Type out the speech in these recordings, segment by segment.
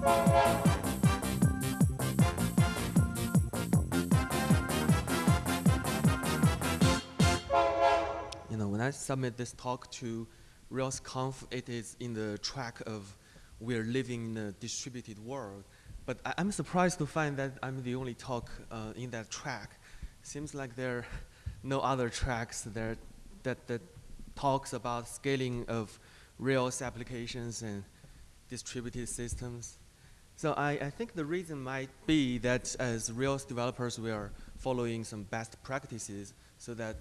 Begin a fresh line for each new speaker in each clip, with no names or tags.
You know, when I submit this talk to RailsConf, it is in the track of we're living in a distributed world. But I, am surprised to find that I'm the only talk uh, in that track. Seems like there are no other tracks there that, that talks about scaling of Rails applications and distributed systems. So I, I think the reason might be that as Rails developers, we are following some best practices so that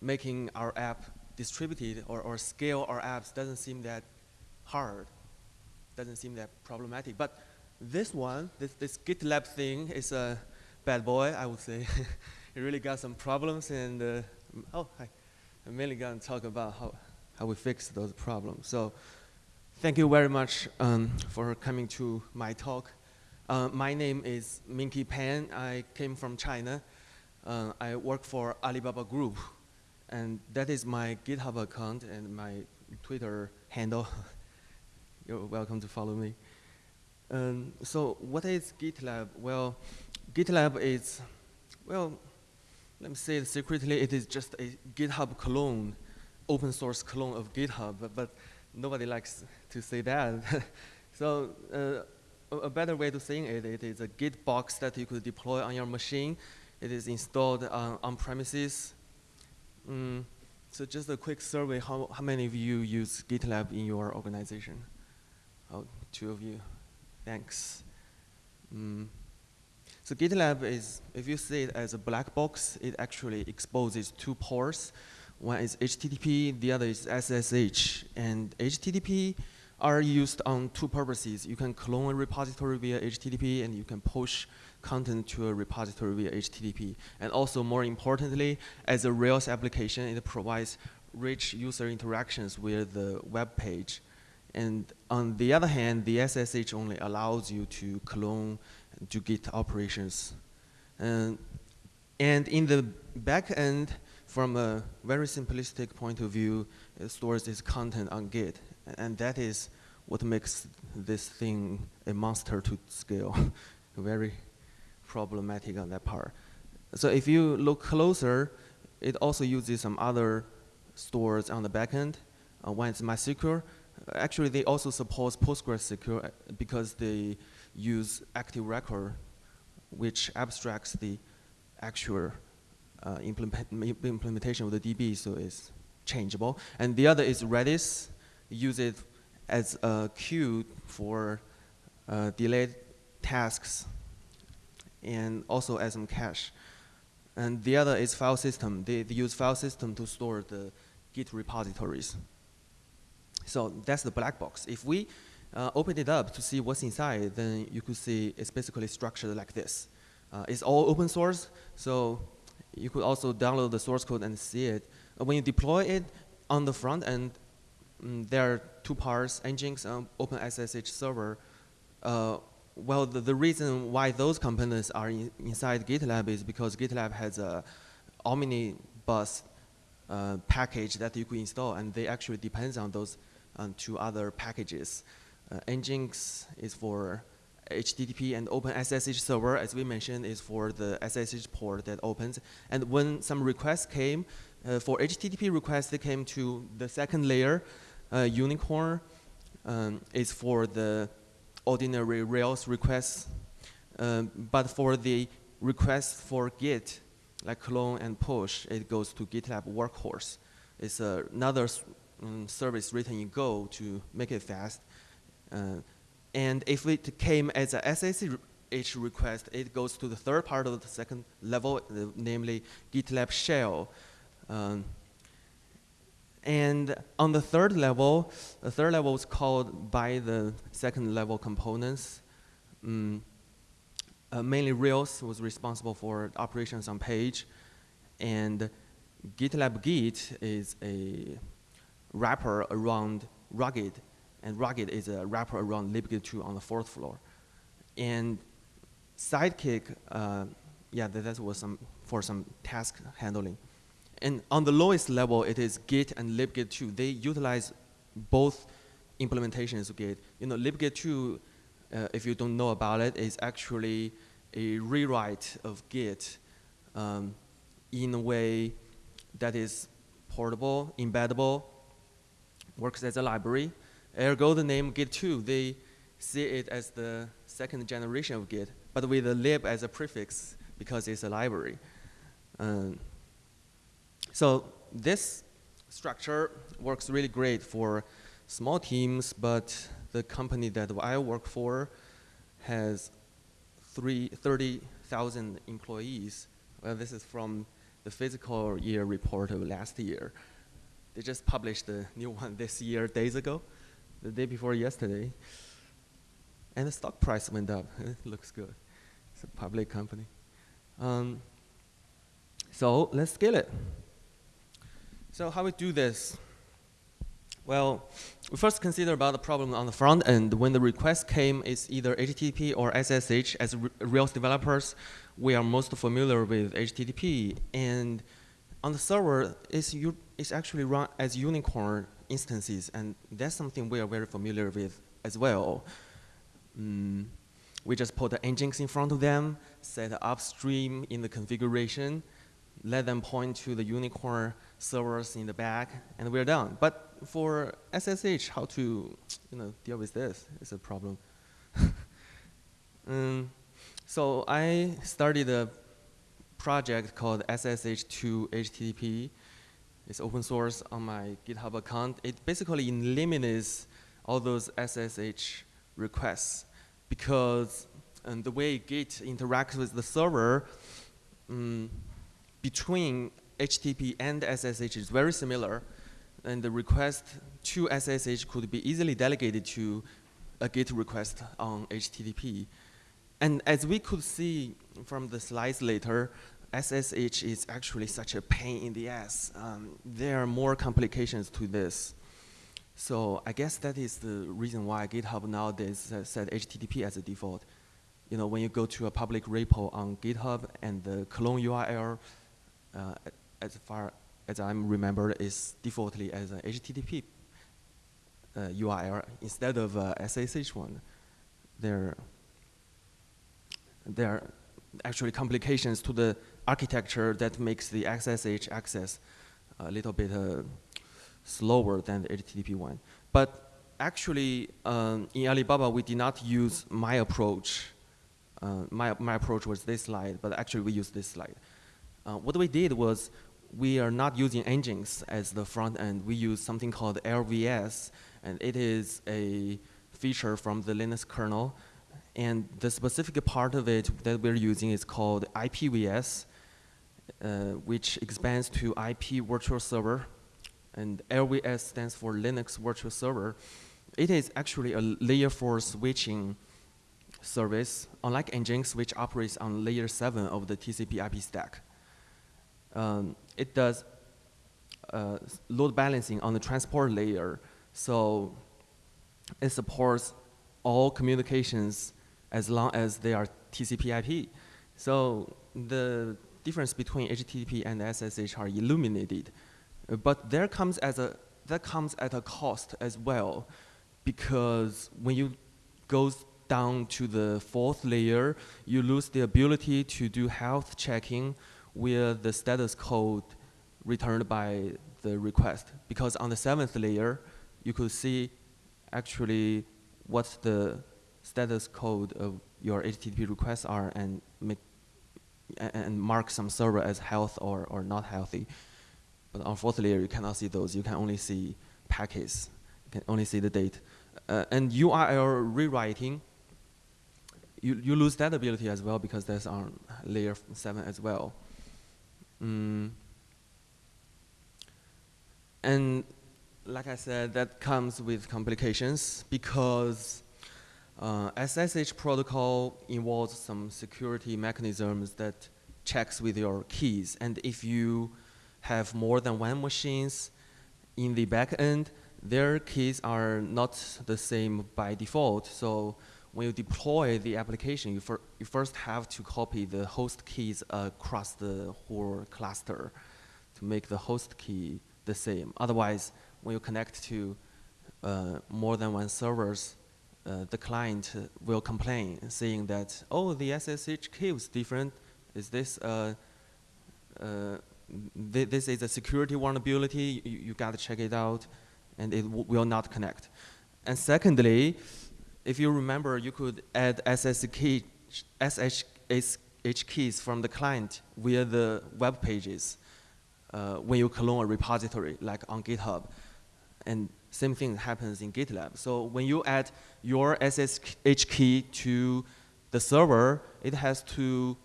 making our app distributed or, or scale our apps doesn't seem that hard, doesn't seem that problematic. But this one, this, this GitLab thing is a bad boy, I would say. it really got some problems and, uh, oh, hi. I'm mainly going to talk about how, how we fix those problems. So thank you very much um, for coming to my talk. Uh, my name is Minqi Pan. I came from China. Uh, I work for Alibaba Group. And that is my GitHub account and my Twitter handle. You're welcome to follow me. Um, so what is GitLab? Well, GitLab is, well, let me say it secretly, it is just a GitHub clone, open source clone of GitHub, but, but nobody likes to say that. so uh, a better way to say it, it is a Git box that you could deploy on your machine. It is installed on, on premises. Mm, so just a quick survey, how, how many of you use GitLab in your organization? Oh, two of you. Thanks. Mm. So GitLab is, if you see it as a black box, it actually exposes two ports. One is HTTP, the other is SSH. And HTTP are used on two purposes. You can clone a repository via HTTP, and you can push content to a repository via HTTP. And also, more importantly, as a Rails application, it provides rich user interactions with the web page. And on the other hand, the SSH only allows you to clone to Git operations. And, and in the back end, from a very simplistic point of view, it stores its content on Git. And that is what makes this thing a monster to scale. very problematic on that part. So if you look closer, it also uses some other stores on the backend. Uh, one is MySQL, actually, they also support PostgreSQL uh, because they use active record, which abstracts the actual uh, implement implementation of the DB, so it's changeable. And the other is Redis, use it as a queue for uh, delayed tasks and also as some cache. And the other is file system. They, they use file system to store the Git repositories. So that's the black box. If we uh, open it up to see what's inside, then you could see it's basically structured like this. Uh, it's all open source, so you could also download the source code and see it. Uh, when you deploy it on the front end, um, there are two parts, Nginx and OpenSSH server. Uh, well, the, the, reason why those components are in, inside GitLab is because GitLab has a omnibus uh, package that you could install, and they actually depends on those um, two other packages. Uh, Nginx is for HTTP and OpenSSH server, as we mentioned, is for the SSH port that opens. And when some requests came, uh, for HTTP requests, they came to the second layer. Uh, Unicorn um, is for the ordinary Rails requests. Um, but for the requests for Git, like clone and push, it goes to GitLab Workhorse. It's uh, another um, service written in Go to make it fast. Uh, and if it came as a SSH request, it goes to the third part of the second level, namely GitLab shell. Um, and on the third level, the third level is called by the second level components. Um, uh, mainly Rails was responsible for operations on page. And GitLab Git is a wrapper around Rugged, and Rugged is a wrapper around libgit2 on the fourth floor. And Sidekiq, uh, yeah, that, was some for some task handling. And on the lowest level, it is Git and libgit2. They utilize both implementations of Git. You know, libgit2 uh, if you don't know about it, is actually a rewrite of Git um, in a way that is portable, embeddable, works as a library. Ergo, the name Git2, they see it as the second generation of Git, but with a lib as a prefix because it's a library. Um, so this structure works really great for small teams, but the company that I work for has 30,000 employees. Well, this is from the fiscal year report of last year. They just published the new one this year, days ago, the day before yesterday. And the stock price went up. It looks good. It's a public company. Um, so let's scale it. So how we do this? Well, we first consider about the problem on the front end. When the request came, it's either HTTP or SSH. As Rails developers, we are most familiar with HTTP. And on the server, it's, it's actually run as unicorn instances. And that's something we are very familiar with as well. Mm, we just put the Nginx in front of them, set upstream in the configuration, let them point to the unicorn servers in the back, and we're done. But for SSH, how to you know, deal with this is a problem. um, so I started a project called SSH2 HTTP. It's open source on my GitHub account. It basically eliminates all those SSH requests because um, the way Git interacts with the server um, between HTTP and SSH is very similar, and the request to SSH could be easily delegated to a GET request on HTTP. And as we could see from the slides later, SSH is actually such a pain in the ass. Um, there are more complications to this. So I guess that is the reason why GitHub nowadays set HTTP as a default. You know, when you go to a public repo on GitHub and the clone URL, uh, as far as I'm remember, is defaultly as an HTTP uh, URL instead of a SSH one. There, there are actually complications to the architecture that makes the SSH access a little bit uh, slower than the HTTP one. But actually, um, in Alibaba, we did not use my approach. Uh, my, my approach was this slide, but actually we used this slide. Uh, what we did was we are not using Nginx as the front end. We use something called LVS, and it is a feature from the Linux kernel. And the specific part of it that we're using is called IPVS, uh, which expands to IP virtual server and LVS stands for Linux Virtual Server. It is actually a layer 4 switching service, unlike Nginx, which operates on layer 7 of the TCP IP stack. Um, it does uh, load balancing on the transport layer, so it supports all communications as long as they are TCP IP. So the difference between HTTP and SSH are illuminated but there comes as a that comes at a cost as well, because when you go down to the fourth layer, you lose the ability to do health checking with the status code returned by the request. Because on the seventh layer, you could see actually what the status code of your HTTP requests are and make and mark some server as health or, or not healthy. But unfortunately, you cannot see those. You can only see packets. You can only see the date. Uh, and URL rewriting, you, you lose that ability as well because that's on layer 7 as well. Mm. And like I said, that comes with complications because uh, SSH protocol involves some security mechanisms that checks with your keys. And if you have more than one machines in the back end, their keys are not the same by default. So when you deploy the application, you, fir you first have to copy the host keys across the whole cluster to make the host key the same. Otherwise, when you connect to uh, more than one servers, uh, the client will complain, saying that, oh, the SSH key was different. Is this, uh, uh, th this is a security vulnerability, you, you got to check it out, and it will not connect. And secondly, if you remember, you could add SSH, key, SSH keys from the client via the web pages uh, when you clone a repository, like on GitHub. And same thing happens in GitLab. So when you add your SSH key to the server, it has to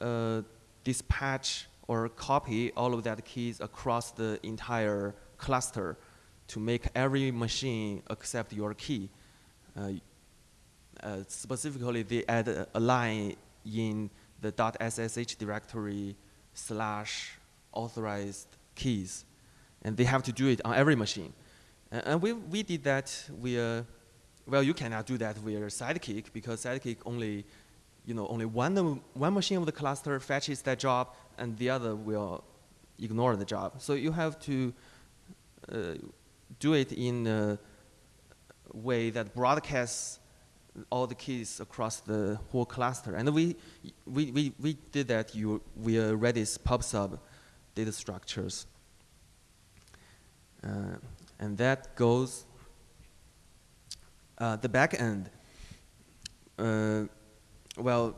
uh, dispatch or copy all of that keys across the entire cluster to make every machine accept your key. Uh, uh, specifically, they add a, a, line in the .ssh directory slash authorized keys. And they have to do it on every machine. And, and we, we did that via, well, you cannot do that via Sidekiq because Sidekiq only, you know, only one, one machine of the cluster fetches that job and the other will ignore the job. So you have to uh, do it in a way that broadcasts all the keys across the whole cluster. And we, we, we, we did that you, via Redis PubSub data structures. Uh, and that goes uh, the back end. Uh, well,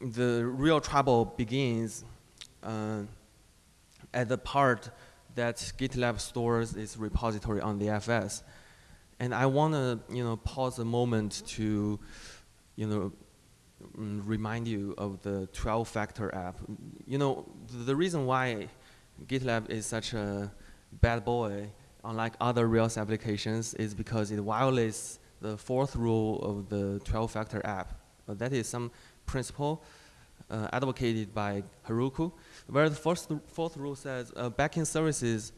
the real trouble begins uh, at the part that GitLab stores its repository on the FS. And I want to, you know, pause a moment to, you know, remind you of the 12-factor app. You know, the reason why GitLab is such a bad boy, unlike other Rails applications, is because it violates the fourth rule of the 12-factor app. That is some principle uh, advocated by Heroku, where the first, fourth rule says uh, backend services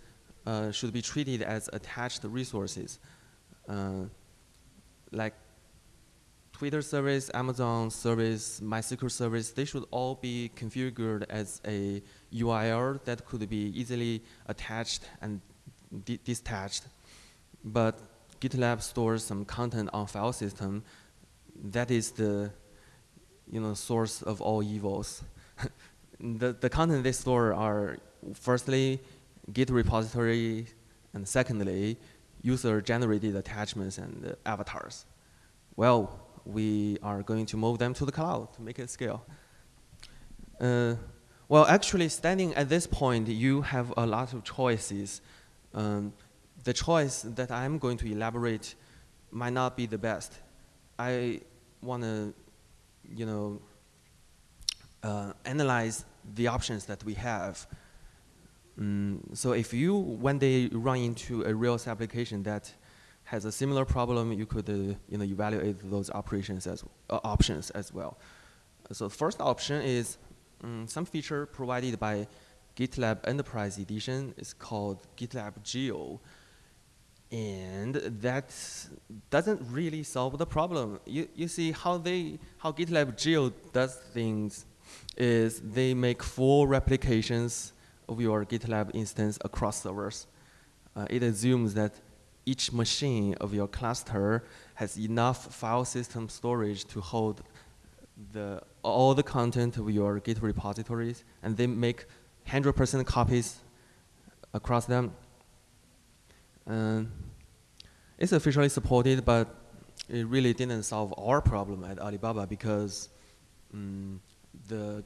uh, should be treated as attached resources. Uh, like Twitter service, Amazon service, MySQL service, they should all be configured as a URL that could be easily attached and detached. But GitLab stores some content on file system. That is the you know, source of all evils. the, the content they store are firstly Git repository, and secondly, user-generated attachments and uh, avatars. Well, we are going to move them to the cloud to make it scale. Uh, well, actually, standing at this point, you have a lot of choices. Um, the choice that I'm going to elaborate might not be the best. I want to, you know, uh, analyze the options that we have Mm, so if you one day run into a Rails application that has a similar problem, you could uh, you know evaluate those operations as uh, options as well. So first option is um, some feature provided by GitLab Enterprise Edition is called GitLab Geo. And that doesn't really solve the problem. You, you see how they how GitLab Geo does things is they make full replications of your GitLab instance across servers. Uh, it assumes that each machine of your cluster has enough file system storage to hold the, all the content of your Git repositories, and they make 100% copies across them. it's officially supported, but it really didn't solve our problem at Alibaba because um, the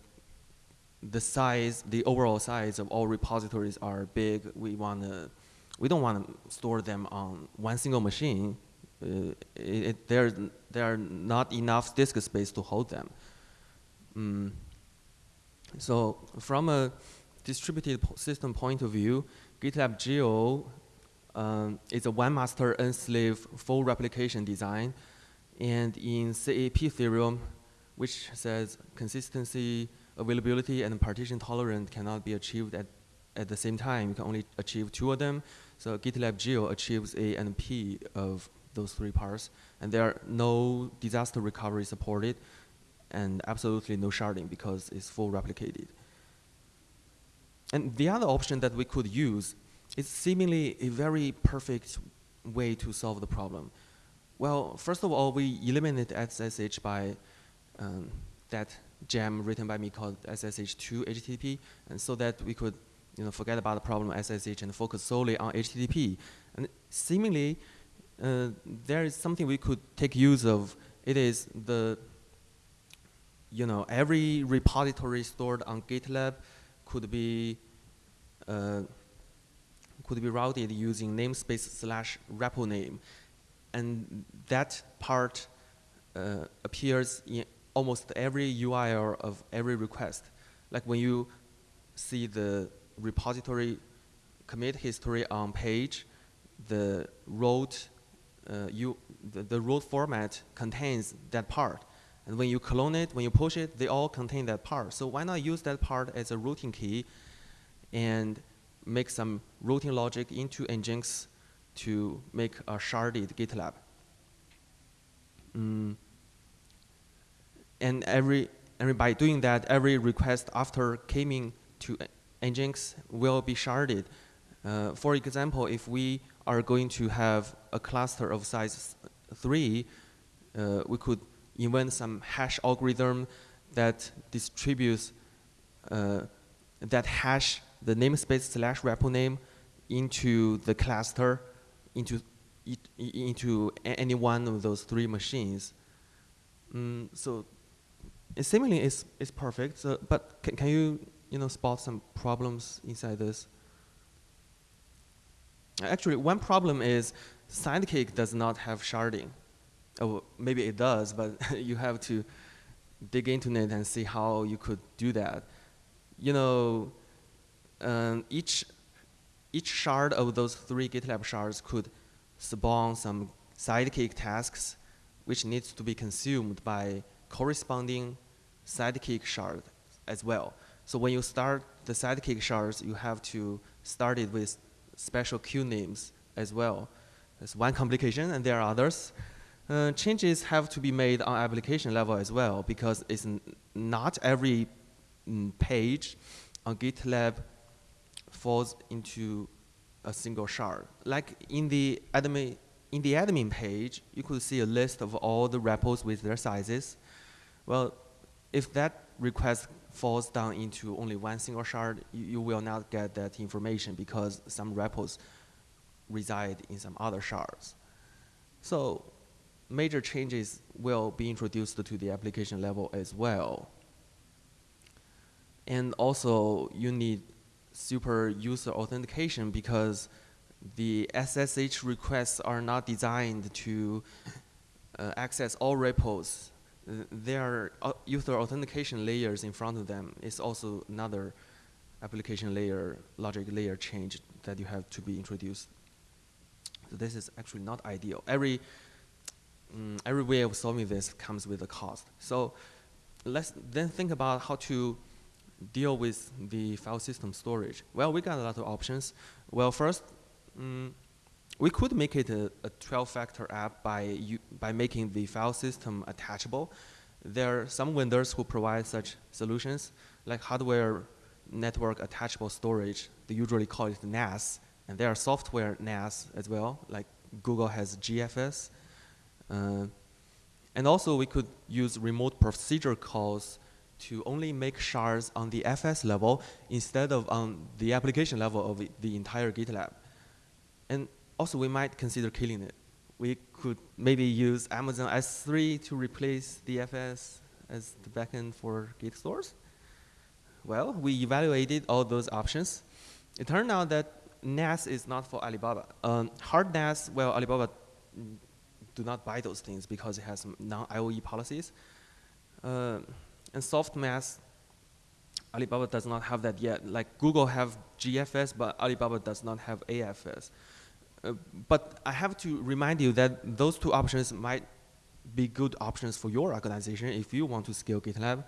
the size, the overall size of all repositories are big. We want to, we don't want to store them on one single machine. Uh, it, it, there, there are not enough disk space to hold them. Mm. So from a distributed system point of view, GitLab Geo um, is a one master n slave full replication design. And in CAP theorem, which says consistency, availability and partition tolerance cannot be achieved at, at the same time. You can only achieve two of them. So GitLab Geo achieves A and P of those three parts. And there are no disaster recovery supported and absolutely no sharding because it's full replicated. And the other option that we could use is seemingly a very perfect way to solve the problem. Well, first of all, we eliminated SSH by um, that gem written by me called SSH2 HTTP, and so that we could you know, forget about the problem of SSH and focus solely on HTTP. And seemingly, uh, there is something we could take use of. It is the, you know, every repository stored on GitLab could be uh, could be routed using namespace slash repo name. And that part uh, appears in almost every URL of every request. Like when you see the repository commit history on page, the root, uh, you, the, the format contains that part. And when you clone it, when you push it, they all contain that part. So why not use that part as a routing key and make some routing logic into Nginx to make a sharded GitLab. Mm. And every, by doing that, every request after coming to Nginx will be sharded. Uh, for example, if we are going to have a cluster of size 3, uh, we could invent some hash algorithm that distributes uh, that hash the namespace slash repo name into the cluster, into, into any one of those three machines. Mm, so it seemingly it's, it's perfect, so, but can, can you, you know, spot some problems inside this? Actually, one problem is Sidekiq does not have sharding. Oh, maybe it does, but you have to dig into it and see how you could do that. You know, um, each, each shard of those three GitLab shards could spawn some Sidekiq tasks which needs to be consumed by corresponding Sidekiq shard as well. So when you start the Sidekiq shards, you have to start it with special queue names as well. That's one complication, and there are others. Uh, changes have to be made on application level as well because it's not every mm, page on GitLab falls into a single shard. Like in the admin, in the admin page, you could see a list of all the repos with their sizes. Well, if that request falls down into only one single shard, you, you will not get that information because some repos reside in some other shards. So major changes will be introduced to the application level as well. And also, you need super user authentication because the SSH requests are not designed to uh, access all repos. there are uh, user authentication layers in front of them. It's also another application layer, logic layer change that you have to be introduced. So this is actually not ideal. Every, um, every way of solving this comes with a cost. So let's then think about how to deal with the file system storage? Well, we got a lot of options. Well, first, um, we could make it a 12-factor app by, by making the file system attachable. There are some vendors who provide such solutions, like hardware network attachable storage. They usually call it NAS. And there are software NAS as well, like Google has GFS. Uh, and also, we could use remote procedure calls to only make shards on the FS level instead of on the application level of the entire GitLab. And also, we might consider killing it. We could maybe use Amazon S3 to replace the FS as the backend for Git stores. Well, we evaluated all those options. It turned out that NAS is not for Alibaba. Um, hard NAS, well, Alibaba do not buy those things because it has non-IOE policies. Uh, and soft NAS, Alibaba does not have that yet. Like Google have GFS, but Alibaba does not have AFS. Uh, but I have to remind you that those two options might be good options for your organization if you want to scale GitLab.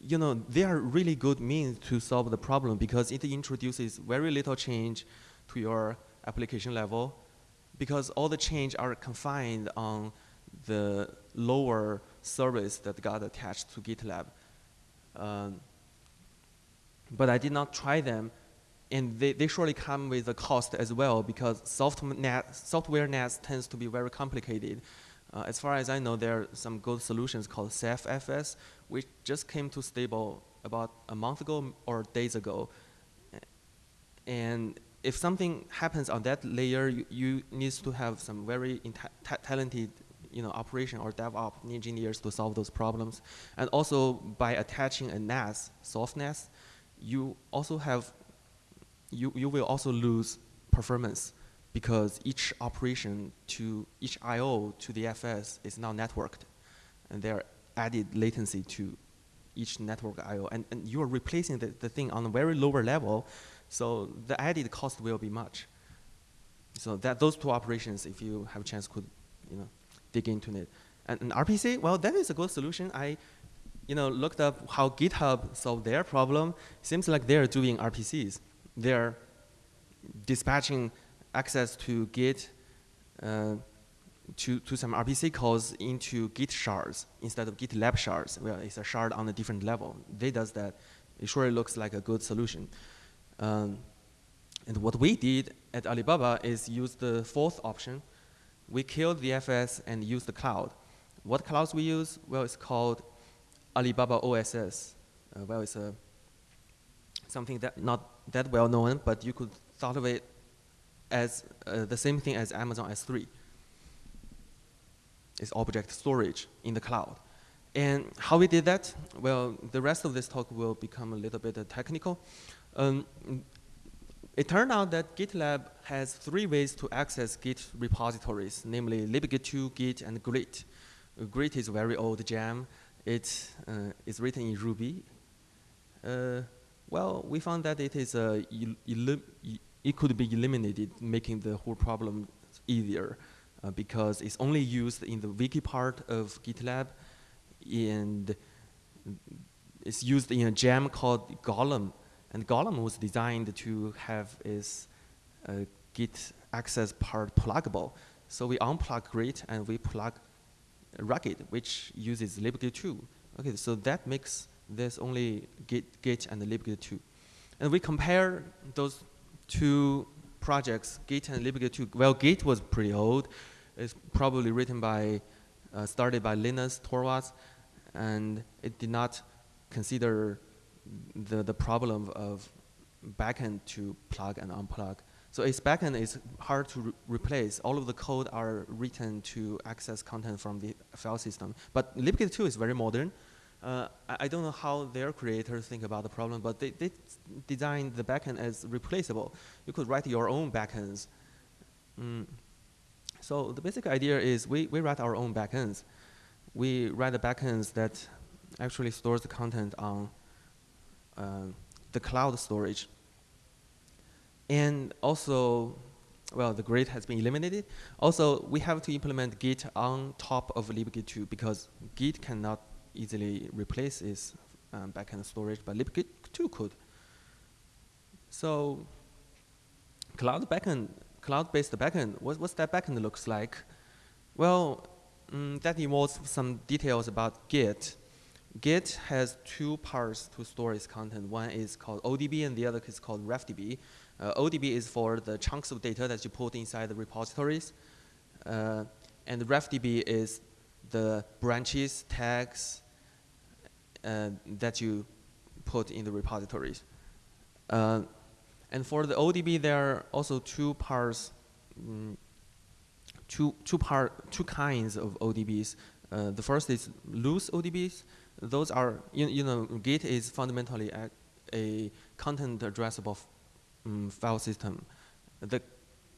You know, they are really good means to solve the problem because it introduces very little change to your application level because all the change are confined on the lower service that got attached to GitLab. Um, but I did not try them, and they, they surely come with a cost as well because soft NAS, software NAS tends to be very complicated. Uh, as far as I know, there are some good solutions called CephFS, which just came to stable about a month ago or days ago. And if something happens on that layer, you, you need to have some very talented you know, operation or DevOps engineers to solve those problems. And also by attaching a NAS, soft NAS, you also have, you, you will also lose performance because each operation to each I.O. to the FS is now networked. And there are added latency to each network I.O. And, and you are replacing the, the thing on a very lower level, so the added cost will be much. So that those two operations, if you have a chance, could you know dig into it. And, and RPC, well, that is a good solution. I you know, looked up how GitHub solved their problem. Seems like they're doing RPCs. They're dispatching access to Git uh, to, to some RPC calls into Git shards instead of GitLab shards. Well, it's a shard on a different level. They does that. It surely looks like a good solution. Um, and what we did at Alibaba is use the fourth option. We killed the FS and used the cloud. What clouds we use? Well, it's called Alibaba OSS. Uh, well, it's a, something that not that well known, but you could thought of it as uh, the same thing as Amazon S3. It's object storage in the cloud. And how we did that? Well, the rest of this talk will become a little bit uh, technical. Um, it turned out that GitLab has three ways to access Git repositories, namely libgit2, Git, and Grit. Uh, Grit is a very old gem. It uh, is written in Ruby. Uh, well, we found that it is uh, it could be eliminated, making the whole problem easier uh, because it's only used in the wiki part of GitLab and it's used in a gem called Gollum. And Gollum was designed to have its uh, Git access part pluggable. So we unplug Grit and we plug Rugged, which uses libgit2. Okay, so that makes this only Git, Git and libgit2. And we compare those two projects, Git and libgit2. Well, Git was pretty old. It's probably written by, uh, started by Linus Torvalds, and it did not consider the, the problem of backend to plug and unplug. So its backend is hard to re replace. All of the code are written to access content from the file system. But libgit2 is very modern. Uh, I, don't know how their creators think about the problem, but they, they designed the backend as replaceable. You could write your own backends. Mm. So the basic idea is we, we write our own backends. We write the backends that actually stores the content on uh, the cloud storage. And also, well, the Grit has been eliminated. Also, we have to implement Git on top of libgit2 because Git cannot easily replace its um, backend storage, but libgit2 could. So cloud backend, cloud-based backend, what, what's that backend looks like? Well, um, that involves some details about Git. Git has two parts to store its content. One is called ODB and the other is called RefDB. Uh, ODB is for the chunks of data that you put inside the repositories. Uh, and RefDB is the branches, tags uh, that you put in the repositories. Uh, and for the ODB, there are also two parts, mm, two, two, part, two kinds of ODBs. Uh, the first is loose ODBs. Those are, you, you know, Git is fundamentally a, a content addressable um, file system. The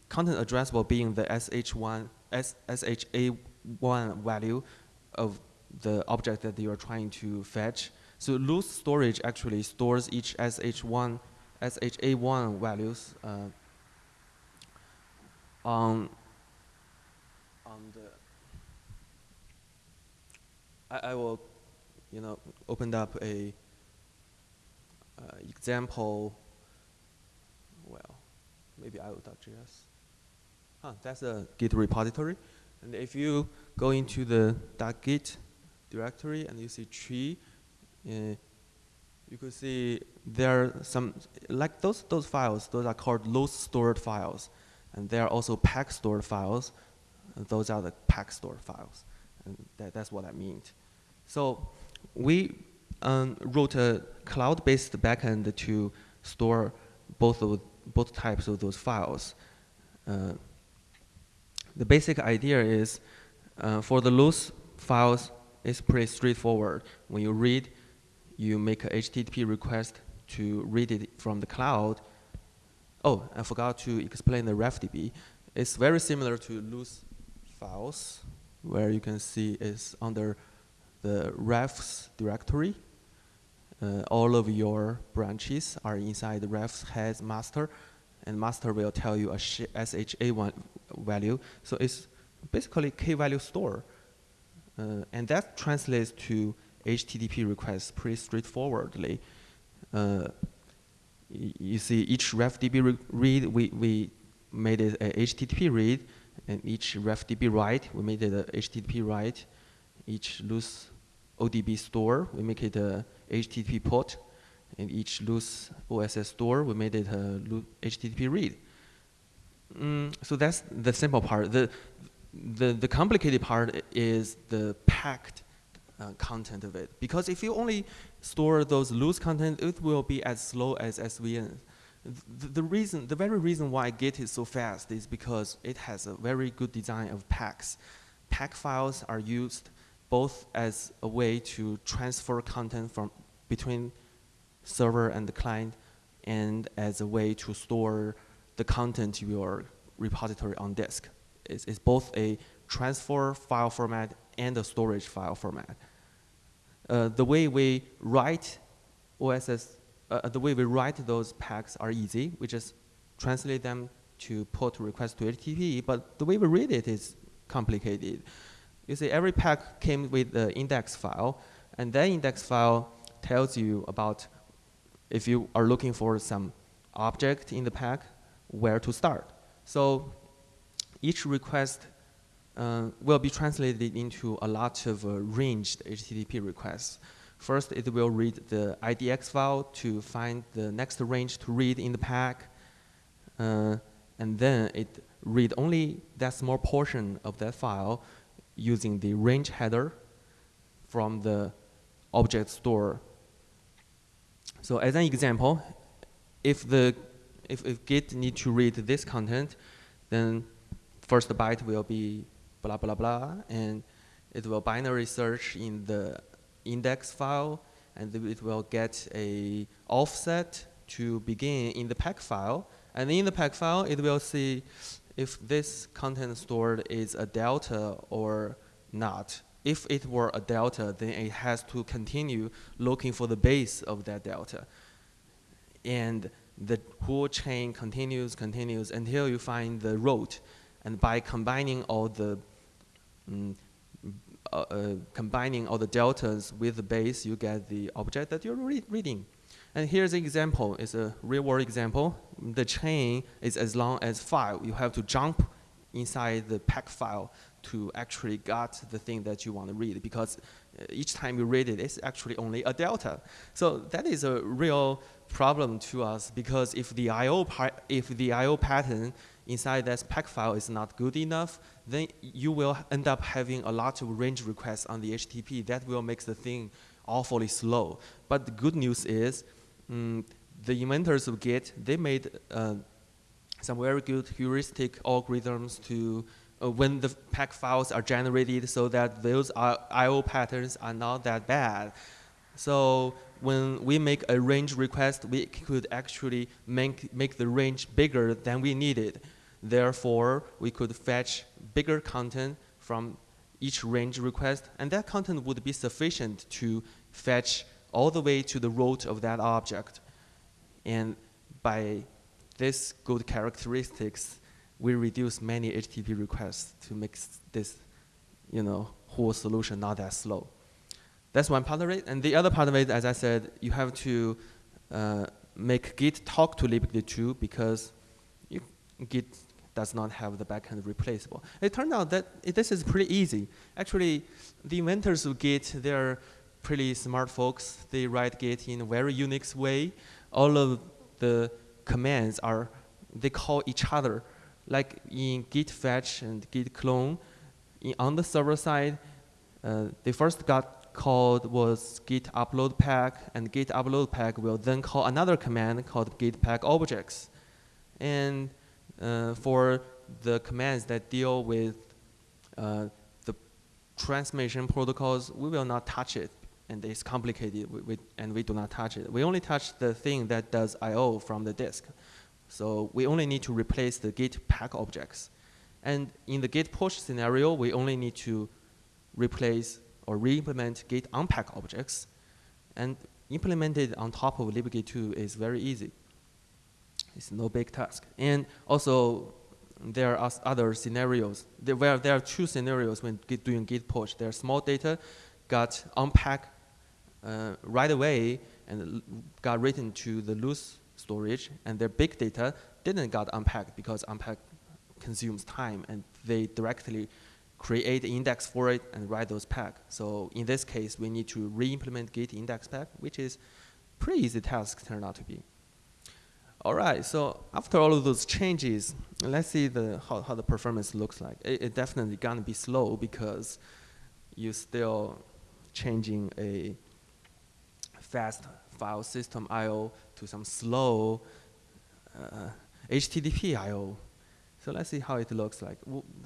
content addressable being the SH1, S, SHA1 value of the object that you are trying to fetch. So loose storage actually stores each SH1, SHA1 values uh, on, on the, I, I will, you know, open up a uh, example, well, maybe IO.js. Huh, that's a Git repository. And if you go into the .git directory and you see tree, uh, you could see there are some, like those, those files, those are called loose stored files. And there are also pack stored files. Those are the pack store files. And that, that's what I meant. So we um, wrote a cloud-based backend to store both of both types of those files. Uh, the basic idea is uh, for the loose files, it's pretty straightforward. When you read, you make a HTTP request to read it from the cloud. Oh, I forgot to explain the RefDB. It's very similar to loose files, where you can see it's under the refs directory. Uh, all of your branches are inside the refs heads master, and master will tell you a SHA1 value. So it's basically key-value store. Uh, and that translates to HTTP requests pretty straightforwardly. Uh, you see each refdb re read, we, we made it a HTTP read, and each refdb write, we made it a HTTP write. Each loose ODB store, we make it a HTTP port. And each loose OSS store, we made it a HTTP read. Mm, so that's the simple part. The, the, the complicated part is the packed uh, content of it. Because if you only store those loose content, it will be as slow as SVN. The, reason, the very reason why Git is so fast is because it has a very good design of packs. Pack files are used both as a way to transfer content from between server and the client and as a way to store the content of your repository on disk. It's, it's both a transfer file format and a storage file format. Uh, the way we write OSS, uh, the way we write those packs are easy. We just translate them to put request to HTTP, but the way we read it is complicated. You see, every pack came with the index file, and that index file tells you about if you are looking for some object in the pack, where to start. So each request uh, will be translated into a lot of uh, ranged HTTP requests. First, it will read the IDX file to find the next range to read in the pack. Uh, and then it read only that small portion of that file using the range header from the object store. So as an example, if the if, if Git need to read this content, then first byte will be blah, blah, blah, and it will binary search in the index file, and it will get a offset to begin in the pack file. And in the pack file, it will see if this content stored is a delta or not. If it were a delta, then it has to continue looking for the base of that delta. And the whole chain continues, continues until you find the root. And by combining all the uh, combining all the deltas with the base, you get the object that you're re reading. And here's an example. It's a real-world example. The chain is as long as five. You have to jump inside the pack file to actually get the thing that you want to read because uh, each time you read it, it's actually only a delta. So that is a real problem to us because if the I/O if the I/O pattern inside that pack file is not good enough, then you will end up having a lot of range requests on the HTTP. That will make the thing awfully slow. But the good news is, um, the inventors of Git, they made uh, some very good heuristic algorithms to uh, when the pack files are generated so that those I.O. patterns are not that bad. So when we make a range request, we could actually make, make the range bigger than we needed. Therefore, we could fetch bigger content from each range request, and that content would be sufficient to fetch all the way to the root of that object. And by this good characteristics, we reduce many HTTP requests to make this you know, whole solution not that slow. That's one part of it. And the other part of it, as I said, you have to uh, make Git talk to libgit2 because you, Git does not have the backend replaceable. It turned out that it, this is pretty easy. Actually, the inventors of Git, they're pretty smart folks. They write Git in a very Unix way. All of the commands are, they call each other like in git fetch and git clone, in, on the server side, uh, they first got called was git upload pack, and git upload pack will then call another command called git pack objects. And uh, for the commands that deal with uh, the transmission protocols, we will not touch it. And it's complicated, we, we, and we do not touch it. We only touch the thing that does I.O. from the disk. So we only need to replace the git pack objects. And in the git push scenario, we only need to replace or re-implement git unpack objects. And implemented on top of libgit2 is very easy. It's no big task. And also, there are other scenarios. There, where there are two scenarios when doing git push. Their small data got unpacked uh, right away and got written to the loose storage, and their big data didn't got unpacked because unpack consumes time, and they directly create index for it and write those pack. So in this case, we need to re-implement git index pack, which is pretty easy task turned out to be. All right, so after all of those changes, let's see the, how, how the performance looks like. It, it definitely gonna be slow because you're still changing a fast file system I.O. to some slow uh, HTTP I.O. So let's see how it looks like.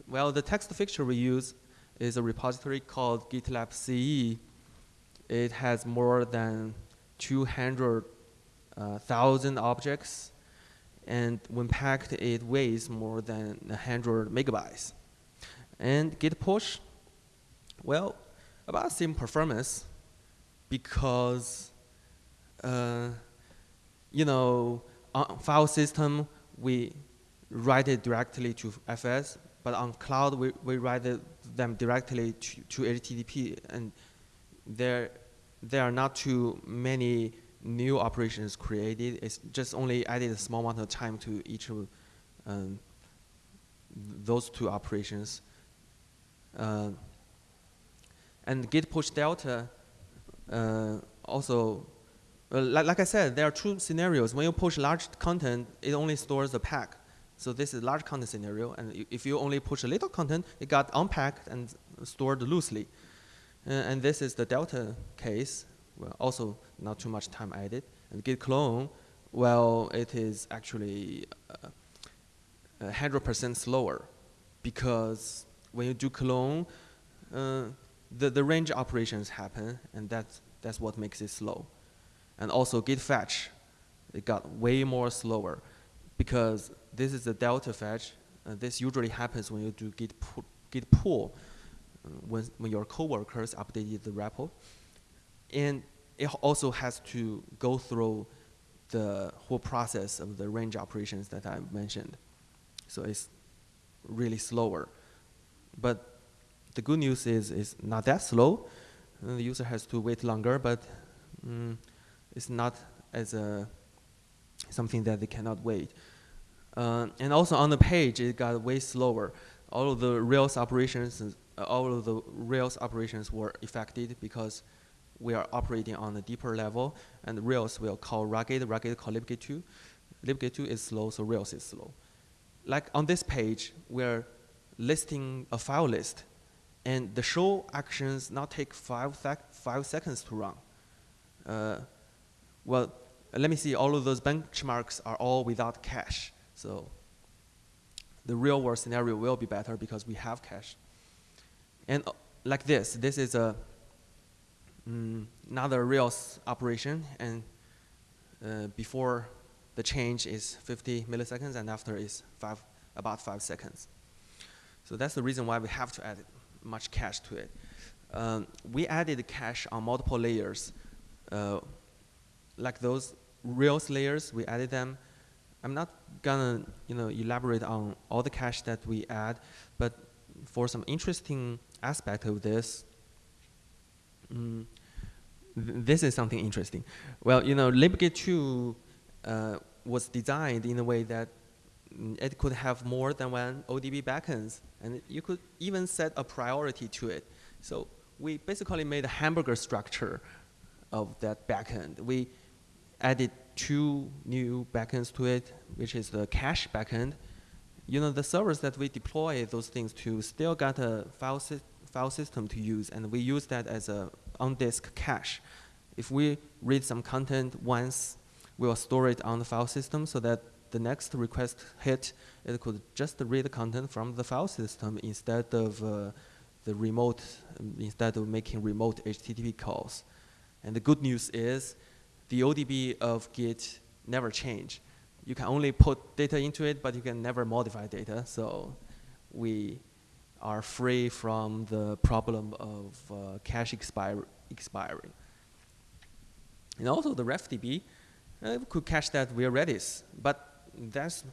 Well, the text fixture we use is a repository called GitLab CE. It has more than 200 uh, thousand objects, and when packed, it weighs more than 100 megabytes. And git push, well, about same performance because, uh, you know, on file system, we write it directly to FS, but on cloud, we, we write them directly to, to HTTP, and there, there are not too many new operations created. It's just only added a small amount of time to each of um, those two operations. Uh, and git push delta uh, also, uh, like, like I said, there are two scenarios. When you push large content, it only stores the pack. So this is large content scenario, and if you only push a little content, it got unpacked and stored loosely. Uh, and this is the delta case, well, also not too much time added. And git clone, well, it is actually 100% uh, slower because when you do clone, uh, the, the range operations happen, and that's, that's what makes it slow. And also git fetch, it got way more slower because this is the delta fetch. Uh, this usually happens when you do git, pu git pull, uh, when, when your coworkers updated the repo. And it also has to go through the whole process of the range operations that I mentioned. So it's really slower. But the good news is it's not that slow. the user has to wait longer, but mm, it's not as a something that they cannot wait. Uh, and also on the page, it got way slower. All of the Rails operations, uh, all of the Rails operations were affected because we are operating on a deeper level, and Rails will call Rugged, Rugged call libgit2. libgit2 is slow, so Rails is slow. Like on this page, we're listing a file list, and the show actions now take five, sec five seconds to run. Uh, well, let me see, all of those benchmarks are all without cache. So the real world scenario will be better because we have cache. And uh, like this, this is a mm, another Rails operation, and uh, before the change is 50 milliseconds, and after is five, about five seconds. So that's the reason why we have to add much cache to it. Um, we added cache on multiple layers. Uh, like those Rails layers, we added them I'm not gonna you know elaborate on all the cache that we add, but for some interesting aspect of this, mm, th this is something interesting. Well, you know, libgit2 uh, was designed in a way that it could have more than one ODB backends, and you could even set a priority to it. So we basically made a hamburger structure of that backend. We added two new backends to it, which is the cache backend you know, the servers that we deploy those things to still got a file, sy file system to use, and we use that as a on-disk cache. If we read some content once, we'll store it on the file system so that the next request hit, it could just read the content from the file system instead of uh, the remote, instead of making remote HTTP calls. And the good news is the ODB of Git never change. You can only put data into it, but you can never modify data. So we are free from the problem of uh, cache expiring. And also the RefDB uh, could cache that via Redis, but that's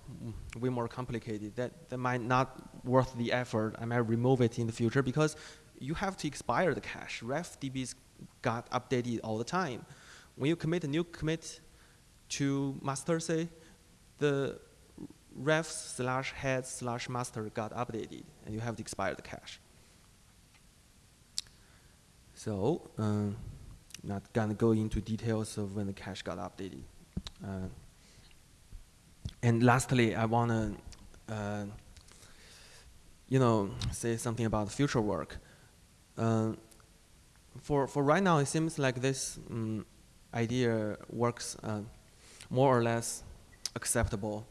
way more complicated. That, that might not worth the effort. I might remove it in the future because you have to expire the cache. RefDB's got updated all the time. When you commit a new commit to master, say, the ref slash head slash master got updated, and you have the cache. So, um, not gonna go into details of when the cache got updated. Uh, and lastly, I wanna, uh, you know, say something about future work. Uh, for for right now, it seems like this um, idea works uh, more or less acceptable.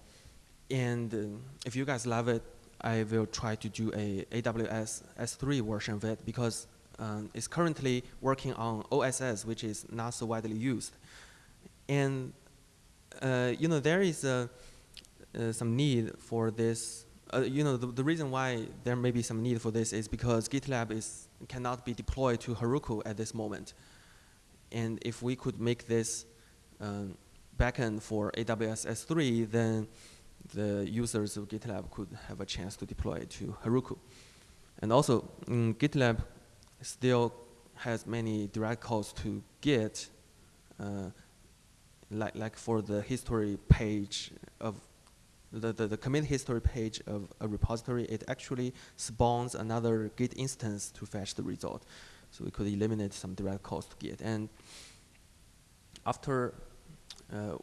And uh, if you guys love it, I will try to do a AWS S3 version of it because um, it's currently working on OSS, which is not so widely used. And uh, you know there is uh, some need for this. Uh, you know the, the reason why there may be some need for this is because GitLab is cannot be deployed to Heroku at this moment. And if we could make this um, backend for AWS S3, then the users of GitLab could have a chance to deploy it to Heroku. And also, mm, GitLab still has many direct calls to Git, uh, like, like for the history page of the, the, the, commit history page of a repository, it actually spawns another Git instance to fetch the result. So we could eliminate some direct calls to Git. And after, uh,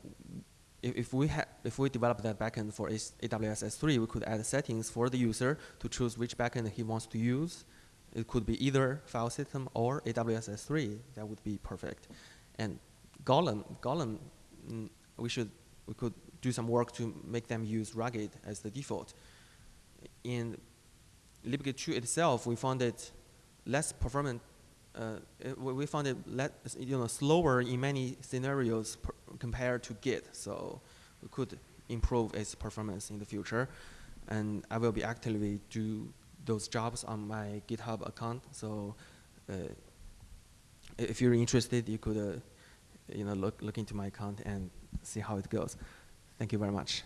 if, if, we if we develop that backend for AWS S3, we could add settings for the user to choose which backend he wants to use. It could be either file system or AWS S3. That would be perfect. And Gollum, Gollum, mm, we should we could do some work to make them use Rugged as the default. In libgit 2 itself, we found it less performant. Uh, it, we found it less, you know, slower in many scenarios compared to Git. So we could improve its performance in the future. And I will be actively do those jobs on my GitHub account. So uh, if you're interested, you could uh, you know, look, look into my account and see how it goes. Thank you very much.